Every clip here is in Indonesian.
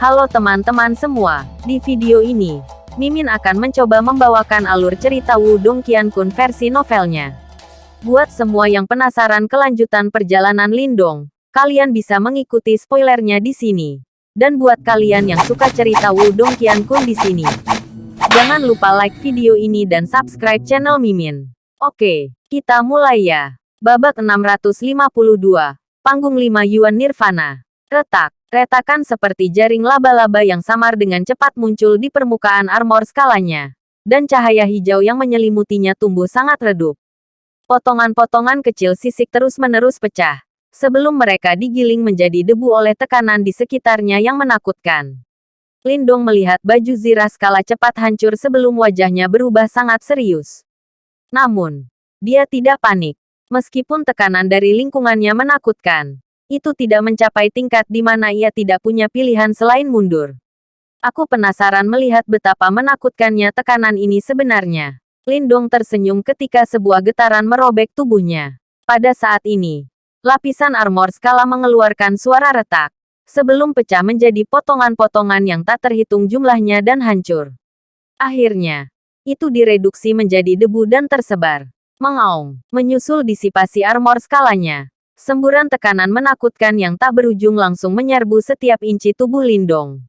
Halo teman-teman semua, di video ini, Mimin akan mencoba membawakan alur cerita Wudong Qiankun versi novelnya. Buat semua yang penasaran kelanjutan perjalanan Lindong, kalian bisa mengikuti spoilernya di sini. Dan buat kalian yang suka cerita Wudong Qiankun di sini, jangan lupa like video ini dan subscribe channel Mimin. Oke, kita mulai ya. Babak 652, Panggung 5 Yuan Nirvana. Retak. Retakan seperti jaring laba-laba yang samar dengan cepat muncul di permukaan armor skalanya. Dan cahaya hijau yang menyelimutinya tumbuh sangat redup. Potongan-potongan kecil sisik terus-menerus pecah. Sebelum mereka digiling menjadi debu oleh tekanan di sekitarnya yang menakutkan. Lindong melihat baju zirah skala cepat hancur sebelum wajahnya berubah sangat serius. Namun, dia tidak panik. Meskipun tekanan dari lingkungannya menakutkan, itu tidak mencapai tingkat di mana ia tidak punya pilihan selain mundur. Aku penasaran melihat betapa menakutkannya tekanan ini sebenarnya. Lindong tersenyum ketika sebuah getaran merobek tubuhnya. Pada saat ini, lapisan armor skala mengeluarkan suara retak. Sebelum pecah menjadi potongan-potongan yang tak terhitung jumlahnya dan hancur. Akhirnya, itu direduksi menjadi debu dan tersebar. Mengaung, menyusul disipasi armor skalanya. Semburan tekanan menakutkan yang tak berujung langsung menyerbu setiap inci tubuh Lindong.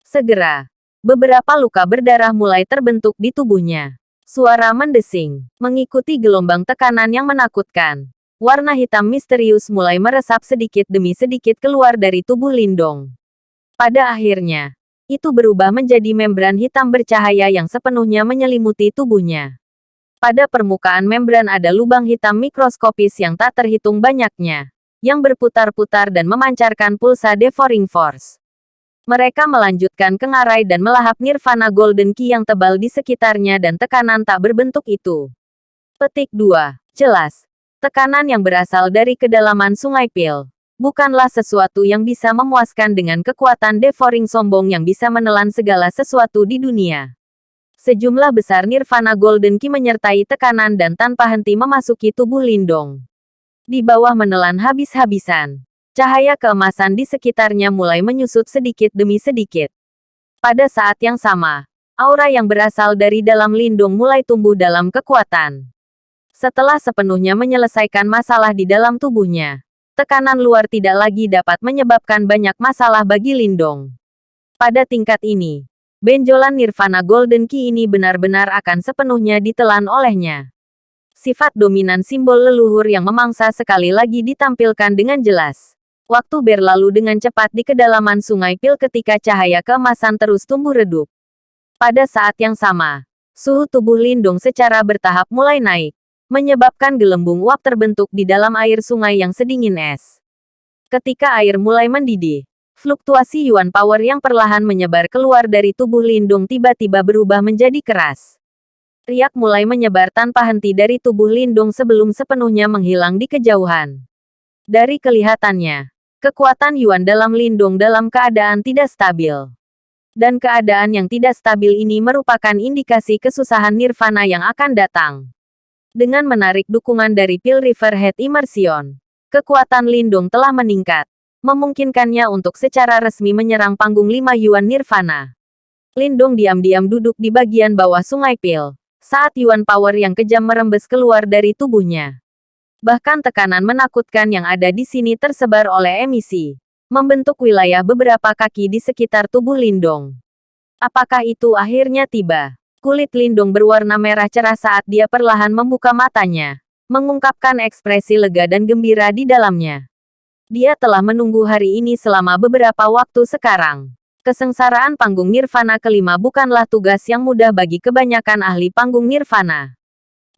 Segera, beberapa luka berdarah mulai terbentuk di tubuhnya. Suara mendesing, mengikuti gelombang tekanan yang menakutkan. Warna hitam misterius mulai meresap sedikit demi sedikit keluar dari tubuh Lindong. Pada akhirnya, itu berubah menjadi membran hitam bercahaya yang sepenuhnya menyelimuti tubuhnya. Pada permukaan membran ada lubang hitam mikroskopis yang tak terhitung banyaknya, yang berputar-putar dan memancarkan pulsa devouring force. Mereka melanjutkan ke ngarai dan melahap nirvana golden key yang tebal di sekitarnya dan tekanan tak berbentuk itu. Petik 2. Jelas. Tekanan yang berasal dari kedalaman sungai Pil. Bukanlah sesuatu yang bisa memuaskan dengan kekuatan devouring sombong yang bisa menelan segala sesuatu di dunia. Sejumlah besar nirvana golden key menyertai tekanan dan tanpa henti memasuki tubuh Lindong. Di bawah menelan habis-habisan. Cahaya keemasan di sekitarnya mulai menyusut sedikit demi sedikit. Pada saat yang sama, aura yang berasal dari dalam Lindung mulai tumbuh dalam kekuatan. Setelah sepenuhnya menyelesaikan masalah di dalam tubuhnya, tekanan luar tidak lagi dapat menyebabkan banyak masalah bagi Lindong. Pada tingkat ini, benjolan Nirvana Golden Key ini benar-benar akan sepenuhnya ditelan olehnya. Sifat dominan simbol leluhur yang memangsa sekali lagi ditampilkan dengan jelas. Waktu berlalu dengan cepat di kedalaman sungai Pil ketika cahaya keemasan terus tumbuh redup. Pada saat yang sama, suhu tubuh Lindung secara bertahap mulai naik, menyebabkan gelembung uap terbentuk di dalam air sungai yang sedingin es. Ketika air mulai mendidih, Fluktuasi Yuan Power yang perlahan menyebar keluar dari tubuh Lindung tiba-tiba berubah menjadi keras. Riak mulai menyebar tanpa henti dari tubuh Lindung sebelum sepenuhnya menghilang di kejauhan. Dari kelihatannya, kekuatan Yuan dalam Lindung dalam keadaan tidak stabil. Dan keadaan yang tidak stabil ini merupakan indikasi kesusahan nirvana yang akan datang. Dengan menarik dukungan dari Pil River Head Immersion, kekuatan Lindung telah meningkat memungkinkannya untuk secara resmi menyerang panggung lima Yuan Nirvana. Lindong diam-diam duduk di bagian bawah sungai Pil, saat Yuan Power yang kejam merembes keluar dari tubuhnya. Bahkan tekanan menakutkan yang ada di sini tersebar oleh emisi, membentuk wilayah beberapa kaki di sekitar tubuh Lindong. Apakah itu akhirnya tiba? Kulit Lindong berwarna merah cerah saat dia perlahan membuka matanya, mengungkapkan ekspresi lega dan gembira di dalamnya. Dia telah menunggu hari ini selama beberapa waktu sekarang. Kesengsaraan panggung nirvana kelima bukanlah tugas yang mudah bagi kebanyakan ahli panggung nirvana.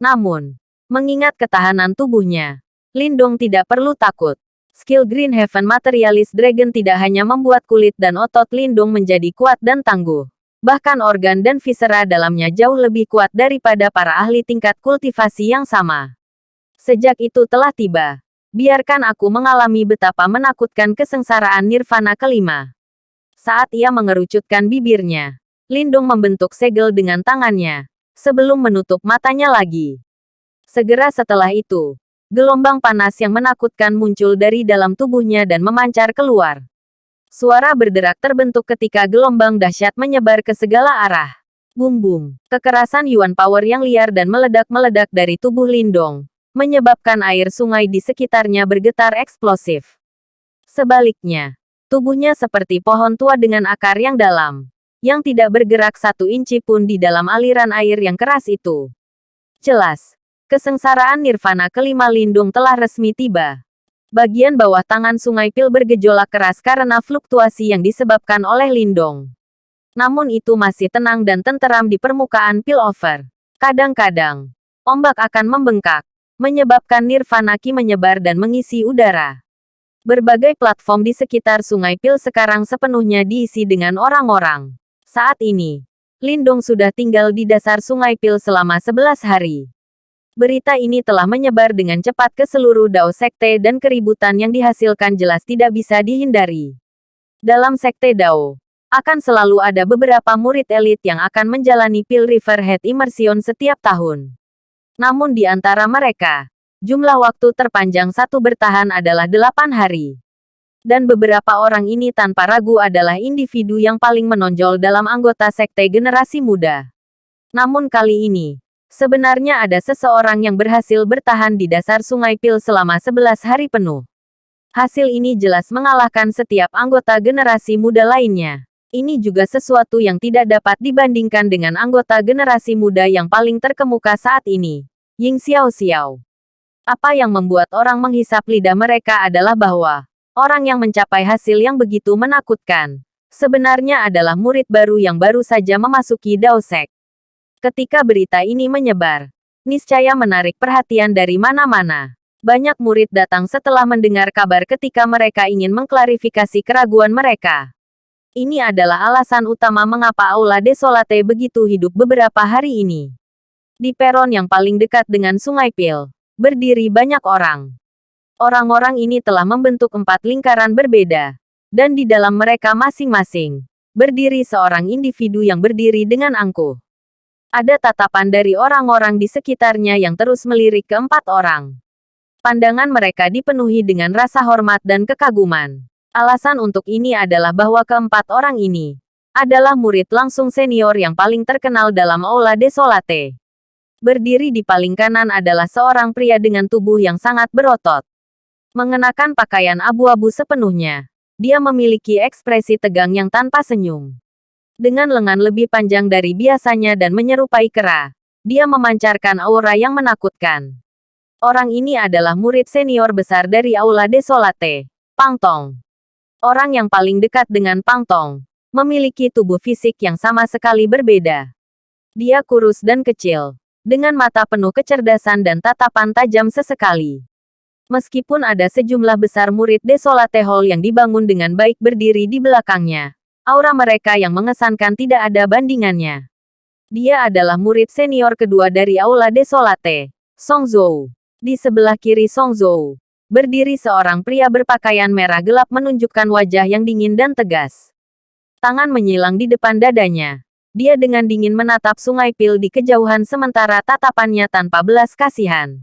Namun, mengingat ketahanan tubuhnya, Lindong tidak perlu takut. Skill Green Heaven Materialist Dragon tidak hanya membuat kulit dan otot Lindung menjadi kuat dan tangguh. Bahkan organ dan visera dalamnya jauh lebih kuat daripada para ahli tingkat kultivasi yang sama. Sejak itu telah tiba, Biarkan aku mengalami betapa menakutkan kesengsaraan nirvana kelima. Saat ia mengerucutkan bibirnya, Lindung membentuk segel dengan tangannya, sebelum menutup matanya lagi. Segera setelah itu, gelombang panas yang menakutkan muncul dari dalam tubuhnya dan memancar keluar. Suara berderak terbentuk ketika gelombang dahsyat menyebar ke segala arah. Bum-bum. Kekerasan Yuan Power yang liar dan meledak-meledak dari tubuh Lindong, menyebabkan air sungai di sekitarnya bergetar eksplosif. Sebaliknya, tubuhnya seperti pohon tua dengan akar yang dalam, yang tidak bergerak satu inci pun di dalam aliran air yang keras itu. Jelas, kesengsaraan nirvana kelima Lindung telah resmi tiba. Bagian bawah tangan sungai Pil bergejolak keras karena fluktuasi yang disebabkan oleh Lindong. Namun itu masih tenang dan tenteram di permukaan Pillover. Kadang-kadang, ombak akan membengkak, menyebabkan nirvana ki menyebar dan mengisi udara. Berbagai platform di sekitar sungai Pil sekarang sepenuhnya diisi dengan orang-orang. Saat ini, Lindong sudah tinggal di dasar sungai Pil selama 11 hari. Berita ini telah menyebar dengan cepat ke seluruh Dao Sekte dan keributan yang dihasilkan jelas tidak bisa dihindari. Dalam Sekte Dao, akan selalu ada beberapa murid elit yang akan menjalani Pil Riverhead Immersion setiap tahun. Namun di antara mereka, jumlah waktu terpanjang satu bertahan adalah delapan hari. Dan beberapa orang ini tanpa ragu adalah individu yang paling menonjol dalam anggota Sekte generasi muda. Namun kali ini, Sebenarnya ada seseorang yang berhasil bertahan di dasar sungai Pil selama 11 hari penuh. Hasil ini jelas mengalahkan setiap anggota generasi muda lainnya. Ini juga sesuatu yang tidak dapat dibandingkan dengan anggota generasi muda yang paling terkemuka saat ini, Ying Xiao Xiao. Apa yang membuat orang menghisap lidah mereka adalah bahwa orang yang mencapai hasil yang begitu menakutkan sebenarnya adalah murid baru yang baru saja memasuki Dao Sek. Ketika berita ini menyebar, niscaya menarik perhatian dari mana-mana. Banyak murid datang setelah mendengar kabar ketika mereka ingin mengklarifikasi keraguan mereka. Ini adalah alasan utama mengapa Aula Desolate begitu hidup beberapa hari ini. Di peron yang paling dekat dengan Sungai Pil, berdiri banyak orang. Orang-orang ini telah membentuk empat lingkaran berbeda, dan di dalam mereka masing-masing, berdiri seorang individu yang berdiri dengan angkuh. Ada tatapan dari orang-orang di sekitarnya yang terus melirik keempat orang. Pandangan mereka dipenuhi dengan rasa hormat dan kekaguman. Alasan untuk ini adalah bahwa keempat orang ini adalah murid langsung senior yang paling terkenal dalam Aula Desolate. Berdiri di paling kanan adalah seorang pria dengan tubuh yang sangat berotot. Mengenakan pakaian abu-abu sepenuhnya, dia memiliki ekspresi tegang yang tanpa senyum dengan lengan lebih panjang dari biasanya dan menyerupai kera. Dia memancarkan aura yang menakutkan. Orang ini adalah murid senior besar dari Aula Desolate, Pang Tong. Orang yang paling dekat dengan Pang Tong, memiliki tubuh fisik yang sama sekali berbeda. Dia kurus dan kecil, dengan mata penuh kecerdasan dan tatapan tajam sesekali. Meskipun ada sejumlah besar murid Desolate Hall yang dibangun dengan baik berdiri di belakangnya, Aura mereka yang mengesankan tidak ada bandingannya. Dia adalah murid senior kedua dari Aula Desolate, Song Zhou. Di sebelah kiri Song Zhou, berdiri seorang pria berpakaian merah gelap menunjukkan wajah yang dingin dan tegas. Tangan menyilang di depan dadanya. Dia dengan dingin menatap sungai Pil di kejauhan sementara tatapannya tanpa belas kasihan.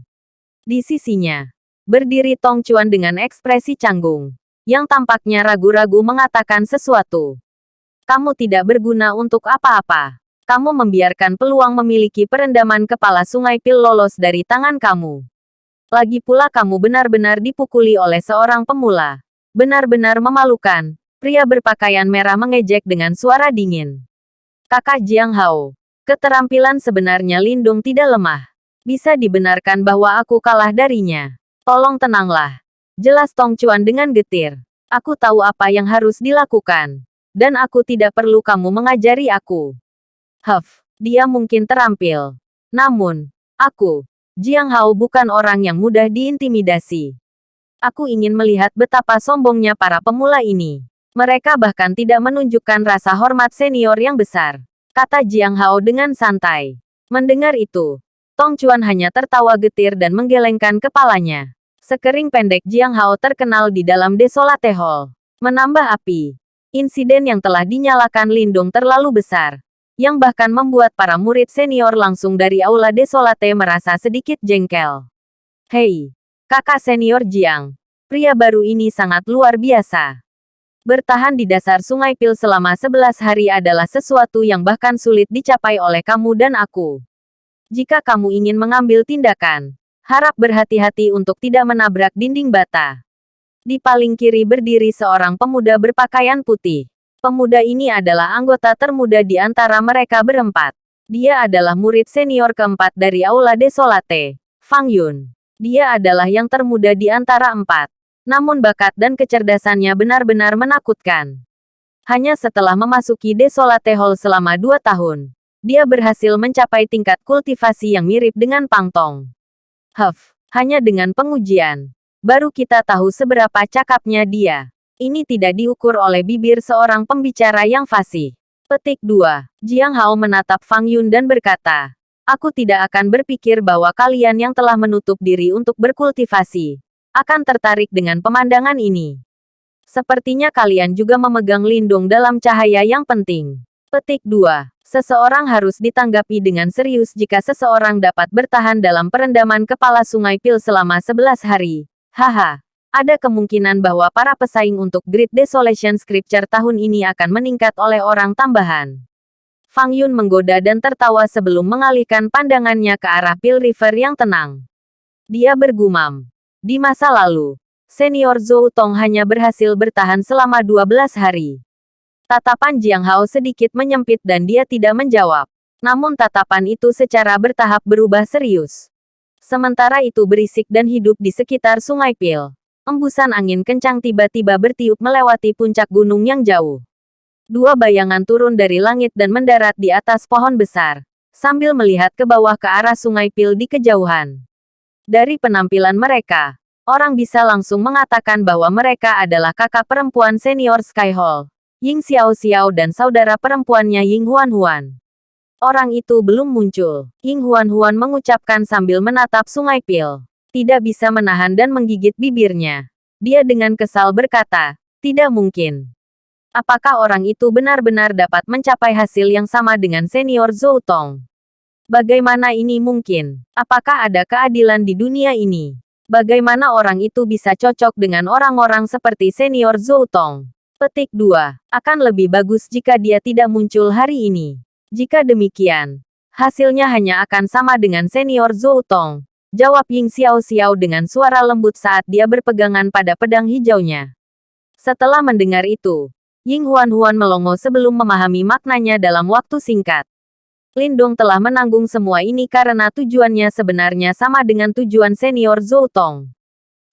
Di sisinya, berdiri Tong Chuan dengan ekspresi canggung, yang tampaknya ragu-ragu mengatakan sesuatu. Kamu tidak berguna untuk apa-apa. Kamu membiarkan peluang memiliki perendaman kepala sungai pil lolos dari tangan kamu. Lagi pula kamu benar-benar dipukuli oleh seorang pemula. Benar-benar memalukan. Pria berpakaian merah mengejek dengan suara dingin. Kakak Jiang Hao. Keterampilan sebenarnya Lindung tidak lemah. Bisa dibenarkan bahwa aku kalah darinya. Tolong tenanglah. Jelas Tong Chuan dengan getir. Aku tahu apa yang harus dilakukan dan aku tidak perlu kamu mengajari aku. Huff, dia mungkin terampil. Namun, aku, Jiang Hao bukan orang yang mudah diintimidasi. Aku ingin melihat betapa sombongnya para pemula ini. Mereka bahkan tidak menunjukkan rasa hormat senior yang besar. Kata Jiang Hao dengan santai. Mendengar itu, Tong Chuan hanya tertawa getir dan menggelengkan kepalanya. Sekering pendek Jiang Hao terkenal di dalam Desolate Hall. Menambah api. Insiden yang telah dinyalakan Lindung terlalu besar, yang bahkan membuat para murid senior langsung dari Aula Desolate merasa sedikit jengkel. Hei, kakak senior Jiang, pria baru ini sangat luar biasa. Bertahan di dasar sungai Pil selama 11 hari adalah sesuatu yang bahkan sulit dicapai oleh kamu dan aku. Jika kamu ingin mengambil tindakan, harap berhati-hati untuk tidak menabrak dinding bata. Di paling kiri berdiri seorang pemuda berpakaian putih. Pemuda ini adalah anggota termuda di antara mereka berempat. Dia adalah murid senior keempat dari Aula Desolate, Fang Yun. Dia adalah yang termuda di antara empat. Namun bakat dan kecerdasannya benar-benar menakutkan. Hanya setelah memasuki Desolate Hall selama dua tahun, dia berhasil mencapai tingkat kultivasi yang mirip dengan Pangtong. Huff, hanya dengan pengujian, baru kita tahu seberapa cakapnya dia. Ini tidak diukur oleh bibir seorang pembicara yang fasih. Petik 2. Jiang Hao menatap Fang Yun dan berkata, Aku tidak akan berpikir bahwa kalian yang telah menutup diri untuk berkultivasi, akan tertarik dengan pemandangan ini. Sepertinya kalian juga memegang lindung dalam cahaya yang penting. Petik 2. Seseorang harus ditanggapi dengan serius jika seseorang dapat bertahan dalam perendaman kepala sungai Pil selama 11 hari. Haha. Ada kemungkinan bahwa para pesaing untuk Great Desolation Scripture tahun ini akan meningkat oleh orang tambahan. Fang Yun menggoda dan tertawa sebelum mengalihkan pandangannya ke arah Pil River yang tenang. Dia bergumam. Di masa lalu, senior Zhou Tong hanya berhasil bertahan selama 12 hari. Tatapan Jiang Hao sedikit menyempit dan dia tidak menjawab. Namun tatapan itu secara bertahap berubah serius. Sementara itu berisik dan hidup di sekitar sungai Pil. Embusan angin kencang tiba-tiba bertiup melewati puncak gunung yang jauh. Dua bayangan turun dari langit dan mendarat di atas pohon besar, sambil melihat ke bawah ke arah sungai Pil di kejauhan. Dari penampilan mereka, orang bisa langsung mengatakan bahwa mereka adalah kakak perempuan senior Sky Hall, Ying Xiao Xiao dan saudara perempuannya Ying Huan Huan. Orang itu belum muncul. Ying Huan Huan mengucapkan sambil menatap sungai Pil. Tidak bisa menahan dan menggigit bibirnya. Dia dengan kesal berkata, tidak mungkin. Apakah orang itu benar-benar dapat mencapai hasil yang sama dengan senior Zhou Tong? Bagaimana ini mungkin? Apakah ada keadilan di dunia ini? Bagaimana orang itu bisa cocok dengan orang-orang seperti senior Zhou Tong? Petik 2. Akan lebih bagus jika dia tidak muncul hari ini. Jika demikian, hasilnya hanya akan sama dengan senior Zhou Tong. Jawab Ying Xiao Xiao dengan suara lembut saat dia berpegangan pada pedang hijaunya. Setelah mendengar itu, Ying Huan Huan melongo sebelum memahami maknanya dalam waktu singkat. Lindong telah menanggung semua ini karena tujuannya sebenarnya sama dengan tujuan senior Zhou Tong.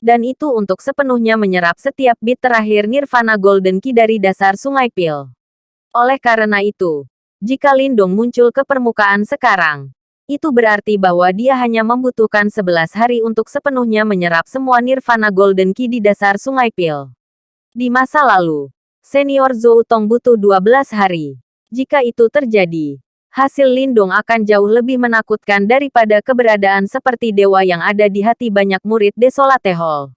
Dan itu untuk sepenuhnya menyerap setiap bit terakhir Nirvana Golden Key dari dasar sungai Pil. Oleh karena itu, jika Lindong muncul ke permukaan sekarang, itu berarti bahwa dia hanya membutuhkan 11 hari untuk sepenuhnya menyerap semua Nirvana Golden Key di dasar sungai Pil. Di masa lalu, senior Zhou Tong butuh 12 hari. Jika itu terjadi, hasil Lindung akan jauh lebih menakutkan daripada keberadaan seperti dewa yang ada di hati banyak murid Desolate Hall.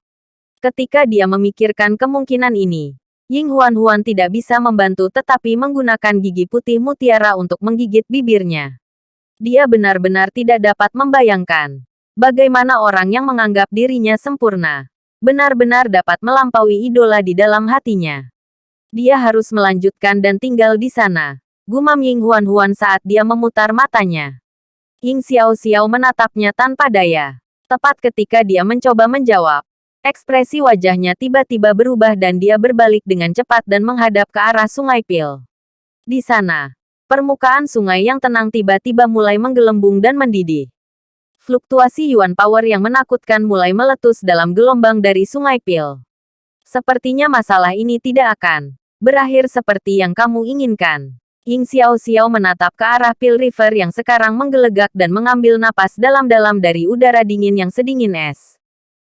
Ketika dia memikirkan kemungkinan ini, Ying Huan Huan tidak bisa membantu tetapi menggunakan gigi putih mutiara untuk menggigit bibirnya. Dia benar-benar tidak dapat membayangkan bagaimana orang yang menganggap dirinya sempurna benar-benar dapat melampaui idola di dalam hatinya. Dia harus melanjutkan dan tinggal di sana Gumam Ying Huan Huan saat dia memutar matanya. Ying Xiao Xiao menatapnya tanpa daya. Tepat ketika dia mencoba menjawab, ekspresi wajahnya tiba-tiba berubah dan dia berbalik dengan cepat dan menghadap ke arah sungai Pil. Di sana, permukaan sungai yang tenang tiba-tiba mulai menggelembung dan mendidih. Fluktuasi Yuan Power yang menakutkan mulai meletus dalam gelombang dari sungai Pil. Sepertinya masalah ini tidak akan berakhir seperti yang kamu inginkan. Ying Xiao Xiao menatap ke arah Pil River yang sekarang menggelegak dan mengambil napas dalam-dalam dari udara dingin yang sedingin es.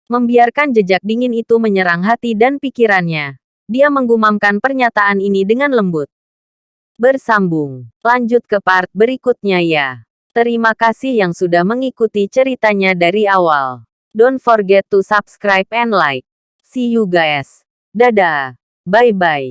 Membiarkan jejak dingin itu menyerang hati dan pikirannya. Dia menggumamkan pernyataan ini dengan lembut. Bersambung. Lanjut ke part berikutnya ya. Terima kasih yang sudah mengikuti ceritanya dari awal. Don't forget to subscribe and like. See you guys. Dadah. Bye-bye.